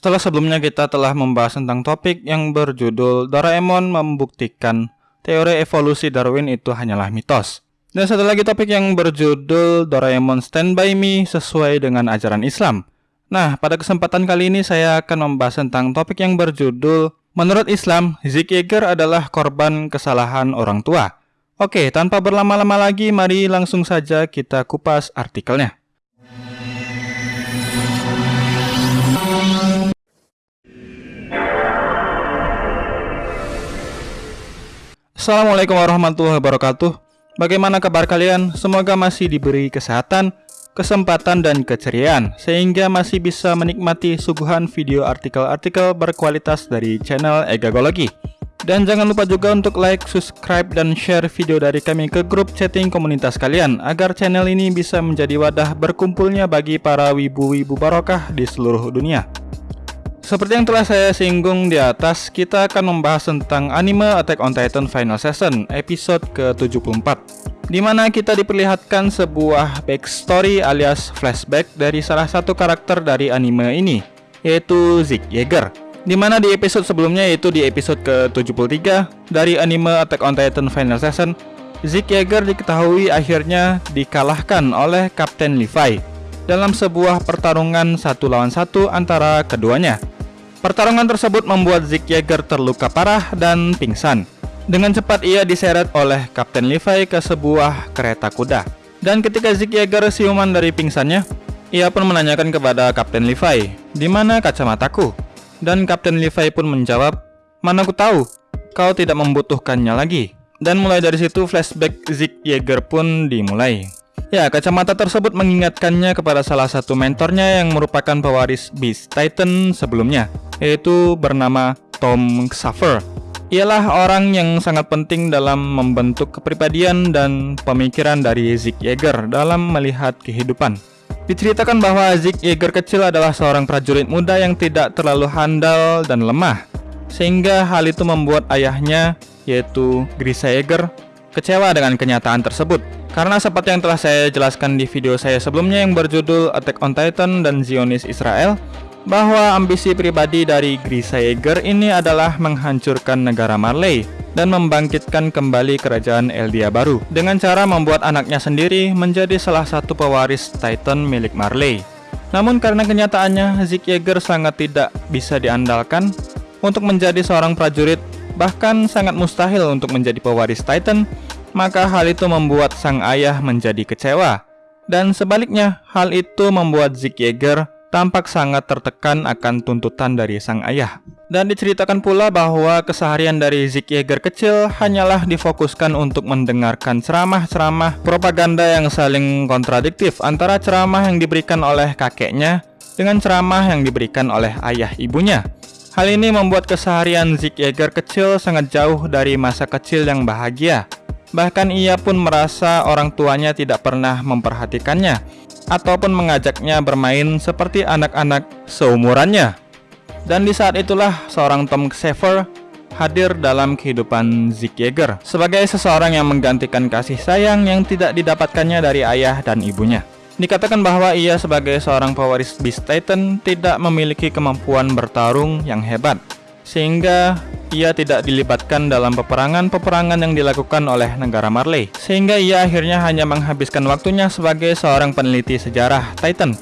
Setelah sebelumnya kita telah membahas tentang topik yang berjudul Doraemon membuktikan teori evolusi Darwin itu hanyalah mitos. Dan satu lagi topik yang berjudul Doraemon Stand By Me sesuai dengan ajaran Islam. Nah, pada kesempatan kali ini saya akan membahas tentang topik yang berjudul Menurut Islam, Zeke Yeager adalah korban kesalahan orang tua. Oke, tanpa berlama-lama lagi, mari langsung saja kita kupas artikelnya. Assalamualaikum warahmatullahi wabarakatuh. Bagaimana kabar kalian? Semoga masih diberi kesehatan, kesempatan, dan keceriaan Sehingga masih bisa menikmati suguhan video artikel-artikel berkualitas dari channel Egagologi. Dan jangan lupa juga untuk like, subscribe, dan share video dari kami ke grup chatting komunitas kalian Agar channel ini bisa menjadi wadah berkumpulnya bagi para wibu-wibu barokah di seluruh dunia seperti yang telah saya singgung di atas, kita akan membahas tentang anime Attack on Titan Final Season episode ke-74 di mana kita diperlihatkan sebuah backstory alias flashback dari salah satu karakter dari anime ini, yaitu Zeke Yeager. Di mana di episode sebelumnya yaitu di episode ke-73 dari anime Attack on Titan Final Season, Zeke Yeager diketahui akhirnya dikalahkan oleh Kapten Levi dalam sebuah pertarungan satu lawan satu antara keduanya. Pertarungan tersebut membuat Zeke Yeager terluka parah dan pingsan. Dengan cepat ia diseret oleh Kapten Levi ke sebuah kereta kuda. Dan ketika Zeke Yeager siuman dari pingsannya, ia pun menanyakan kepada Kapten Levi, di mana kacamataku? Dan Kapten Levi pun menjawab, mana ku tahu, kau tidak membutuhkannya lagi. Dan mulai dari situ flashback Zeke Yeager pun dimulai. Ya, kacamata tersebut mengingatkannya kepada salah satu mentornya yang merupakan pewaris Beast Titan sebelumnya, yaitu bernama Tom Xaver. Ialah orang yang sangat penting dalam membentuk kepribadian dan pemikiran dari Zeke Yeager dalam melihat kehidupan. Diceritakan bahwa Zeke Yeager kecil adalah seorang prajurit muda yang tidak terlalu handal dan lemah, sehingga hal itu membuat ayahnya, yaitu Grisa Yeager, kecewa dengan kenyataan tersebut. Karena seperti yang telah saya jelaskan di video saya sebelumnya yang berjudul Attack on Titan dan Zionis Israel, bahwa ambisi pribadi dari Grisa Yeager ini adalah menghancurkan negara Marley dan membangkitkan kembali kerajaan Eldia baru dengan cara membuat anaknya sendiri menjadi salah satu pewaris Titan milik Marley. Namun karena kenyataannya Zeke Yeager sangat tidak bisa diandalkan untuk menjadi seorang prajurit bahkan sangat mustahil untuk menjadi pewaris Titan maka hal itu membuat sang ayah menjadi kecewa. Dan sebaliknya, hal itu membuat Zeke Yeager tampak sangat tertekan akan tuntutan dari sang ayah. Dan diceritakan pula bahwa keseharian dari Zeke Yeager kecil hanyalah difokuskan untuk mendengarkan ceramah-ceramah propaganda yang saling kontradiktif antara ceramah yang diberikan oleh kakeknya dengan ceramah yang diberikan oleh ayah ibunya. Hal ini membuat keseharian Zeke Yeager kecil sangat jauh dari masa kecil yang bahagia Bahkan ia pun merasa orang tuanya tidak pernah memperhatikannya ataupun mengajaknya bermain seperti anak-anak seumurannya. Dan di saat itulah seorang Tom Xaver hadir dalam kehidupan Zeke Yeager sebagai seseorang yang menggantikan kasih sayang yang tidak didapatkannya dari ayah dan ibunya. Dikatakan bahwa ia sebagai seorang pewaris Beast Titan tidak memiliki kemampuan bertarung yang hebat, sehingga ia tidak dilibatkan dalam peperangan-peperangan yang dilakukan oleh negara Marley, sehingga ia akhirnya hanya menghabiskan waktunya sebagai seorang peneliti sejarah Titan.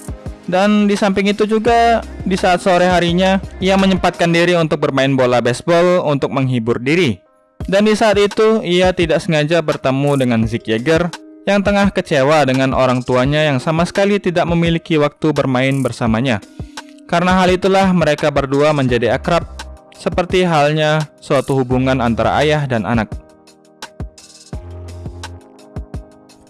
Dan di samping itu juga, di saat sore harinya, ia menyempatkan diri untuk bermain bola baseball untuk menghibur diri. Dan di saat itu, ia tidak sengaja bertemu dengan Zeke Yeager yang tengah kecewa dengan orang tuanya yang sama sekali tidak memiliki waktu bermain bersamanya. Karena hal itulah mereka berdua menjadi akrab seperti halnya suatu hubungan antara ayah dan anak.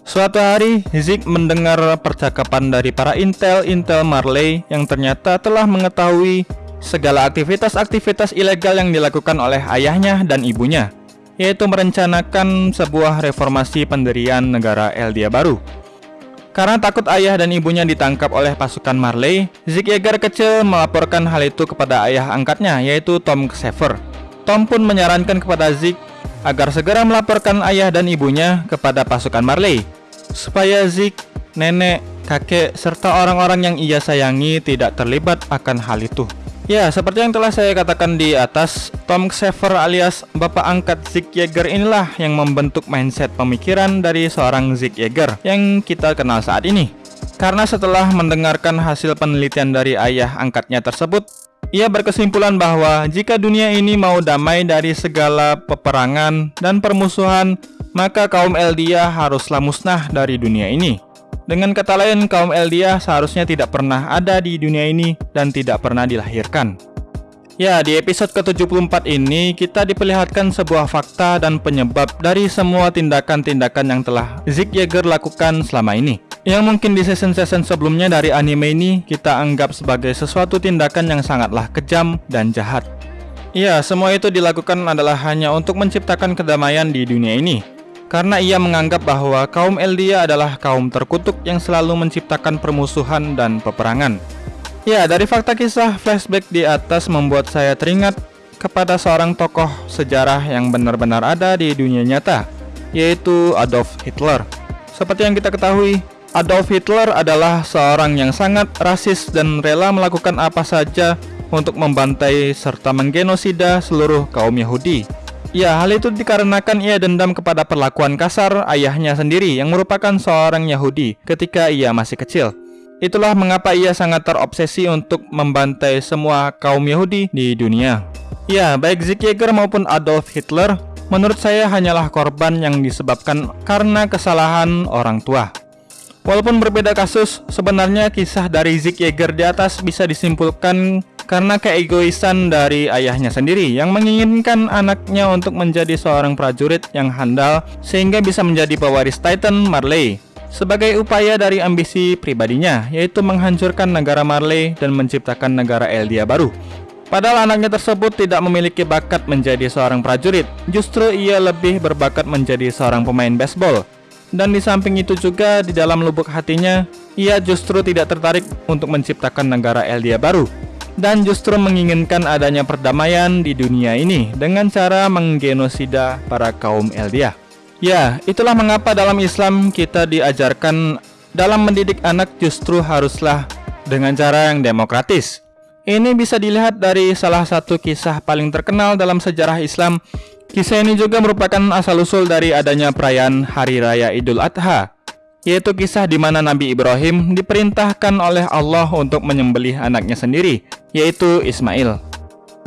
Suatu hari, Zik mendengar percakapan dari para intel-intel Marley yang ternyata telah mengetahui segala aktivitas-aktivitas ilegal yang dilakukan oleh ayahnya dan ibunya, yaitu merencanakan sebuah reformasi pendirian negara Eldia baru. Karena takut ayah dan ibunya ditangkap oleh pasukan Marley, Zeke Yeager kecil melaporkan hal itu kepada ayah angkatnya, yaitu Tom Xaver. Tom pun menyarankan kepada Zeke agar segera melaporkan ayah dan ibunya kepada pasukan Marley, supaya Zeke, nenek, kakek, serta orang-orang yang ia sayangi tidak terlibat akan hal itu. Ya, seperti yang telah saya katakan di atas, Tom Xaver alias Bapak Angkat Zig Yeager inilah yang membentuk mindset pemikiran dari seorang Zig Yeager yang kita kenal saat ini. Karena setelah mendengarkan hasil penelitian dari ayah angkatnya tersebut, ia berkesimpulan bahwa jika dunia ini mau damai dari segala peperangan dan permusuhan, maka kaum Eldia haruslah musnah dari dunia ini. Dengan kata lain, kaum Eldia seharusnya tidak pernah ada di dunia ini dan tidak pernah dilahirkan. Ya, di episode ke-74 ini kita diperlihatkan sebuah fakta dan penyebab dari semua tindakan-tindakan yang telah Zig Yeager lakukan selama ini. Yang mungkin di season-season sebelumnya dari anime ini kita anggap sebagai sesuatu tindakan yang sangatlah kejam dan jahat. Ya, semua itu dilakukan adalah hanya untuk menciptakan kedamaian di dunia ini karena ia menganggap bahwa kaum Eldia adalah kaum terkutuk yang selalu menciptakan permusuhan dan peperangan. Ya, dari fakta kisah flashback di atas membuat saya teringat kepada seorang tokoh sejarah yang benar-benar ada di dunia nyata, yaitu Adolf Hitler. Seperti yang kita ketahui, Adolf Hitler adalah seorang yang sangat rasis dan rela melakukan apa saja untuk membantai serta menggenosida seluruh kaum Yahudi. Ya, hal itu dikarenakan ia dendam kepada perlakuan kasar ayahnya sendiri yang merupakan seorang Yahudi ketika ia masih kecil. Itulah mengapa ia sangat terobsesi untuk membantai semua kaum Yahudi di dunia. Ya, baik Zig Yeager maupun Adolf Hitler, menurut saya hanyalah korban yang disebabkan karena kesalahan orang tua. Walaupun berbeda kasus, sebenarnya kisah dari Zig Yeager di atas bisa disimpulkan karena keegoisan dari ayahnya sendiri yang menginginkan anaknya untuk menjadi seorang prajurit yang handal sehingga bisa menjadi pewaris Titan Marley sebagai upaya dari ambisi pribadinya yaitu menghancurkan negara Marley dan menciptakan negara Eldia baru. Padahal anaknya tersebut tidak memiliki bakat menjadi seorang prajurit, justru ia lebih berbakat menjadi seorang pemain baseball. Dan di samping itu juga di dalam lubuk hatinya, ia justru tidak tertarik untuk menciptakan negara Eldia baru, dan justru menginginkan adanya perdamaian di dunia ini dengan cara menggenosida para kaum Eldia. Ya, itulah mengapa dalam Islam kita diajarkan dalam mendidik anak justru haruslah dengan cara yang demokratis. Ini bisa dilihat dari salah satu kisah paling terkenal dalam sejarah Islam. Kisah ini juga merupakan asal-usul dari adanya perayaan Hari Raya Idul Adha yaitu kisah di mana Nabi Ibrahim diperintahkan oleh Allah untuk menyembelih anaknya sendiri, yaitu Ismail.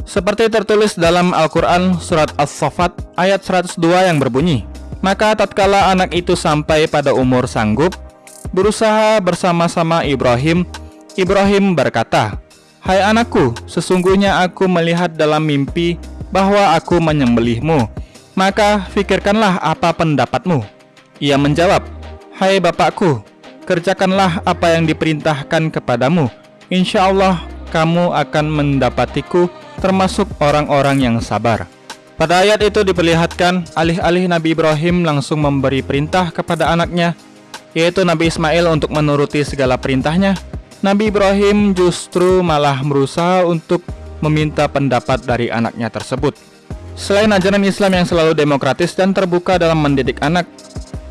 Seperti tertulis dalam Al-Quran Surat As-Safat ayat 102 yang berbunyi, Maka tatkala anak itu sampai pada umur sanggup, berusaha bersama-sama Ibrahim, Ibrahim berkata, Hai anakku, sesungguhnya aku melihat dalam mimpi bahwa aku menyembelihmu, maka fikirkanlah apa pendapatmu. Ia menjawab, Hai Bapakku, kerjakanlah apa yang diperintahkan kepadamu. Insya Allah kamu akan mendapatiku termasuk orang-orang yang sabar. Pada ayat itu diperlihatkan alih-alih Nabi Ibrahim langsung memberi perintah kepada anaknya, yaitu Nabi Ismail untuk menuruti segala perintahnya. Nabi Ibrahim justru malah berusaha untuk meminta pendapat dari anaknya tersebut. Selain ajaran Islam yang selalu demokratis dan terbuka dalam mendidik anak,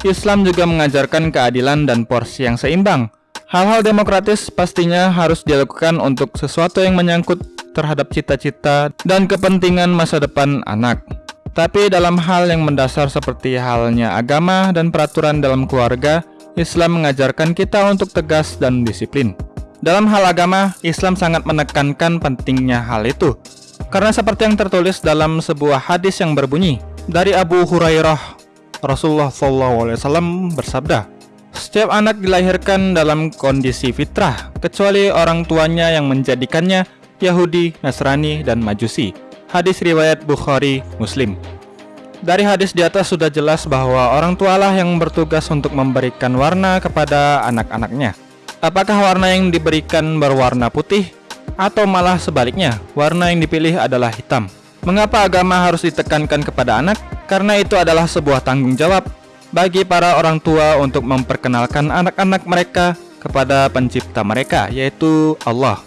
Islam juga mengajarkan keadilan dan porsi yang seimbang. Hal-hal demokratis pastinya harus dilakukan untuk sesuatu yang menyangkut terhadap cita-cita dan kepentingan masa depan anak. Tapi dalam hal yang mendasar seperti halnya agama dan peraturan dalam keluarga, Islam mengajarkan kita untuk tegas dan disiplin. Dalam hal agama, Islam sangat menekankan pentingnya hal itu. Karena seperti yang tertulis dalam sebuah hadis yang berbunyi, dari Abu Hurairah Rasulullah SAW bersabda, setiap anak dilahirkan dalam kondisi fitrah, kecuali orang tuanya yang menjadikannya Yahudi, Nasrani, dan Majusi. Hadis riwayat Bukhari, Muslim. Dari hadis di atas sudah jelas bahwa orang tualah yang bertugas untuk memberikan warna kepada anak-anaknya. Apakah warna yang diberikan berwarna putih? Atau malah sebaliknya, warna yang dipilih adalah hitam? Mengapa agama harus ditekankan kepada anak? Karena itu adalah sebuah tanggung jawab bagi para orang tua untuk memperkenalkan anak-anak mereka kepada pencipta mereka, yaitu Allah.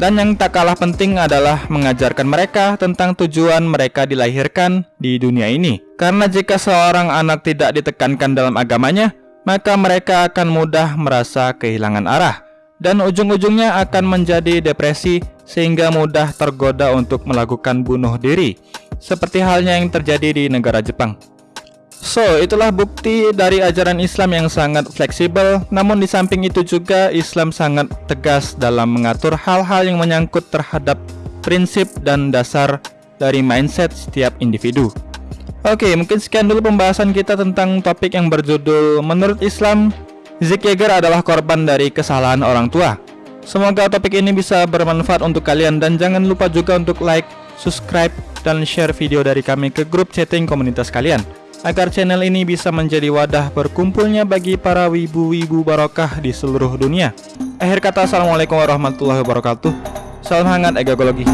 Dan yang tak kalah penting adalah mengajarkan mereka tentang tujuan mereka dilahirkan di dunia ini. Karena jika seorang anak tidak ditekankan dalam agamanya, maka mereka akan mudah merasa kehilangan arah dan ujung-ujungnya akan menjadi depresi sehingga mudah tergoda untuk melakukan bunuh diri, seperti halnya yang terjadi di negara Jepang. So, itulah bukti dari ajaran Islam yang sangat fleksibel, namun di samping itu juga Islam sangat tegas dalam mengatur hal-hal yang menyangkut terhadap prinsip dan dasar dari mindset setiap individu. Oke, mungkin sekian dulu pembahasan kita tentang topik yang berjudul Menurut Islam, Zik Yeager adalah korban dari kesalahan orang tua. Semoga topik ini bisa bermanfaat untuk kalian dan jangan lupa juga untuk like, subscribe, dan share video dari kami ke grup chatting komunitas kalian agar channel ini bisa menjadi wadah berkumpulnya bagi para wibu-wibu barokah di seluruh dunia. Akhir kata, Assalamualaikum warahmatullahi wabarakatuh. Salam hangat egologi.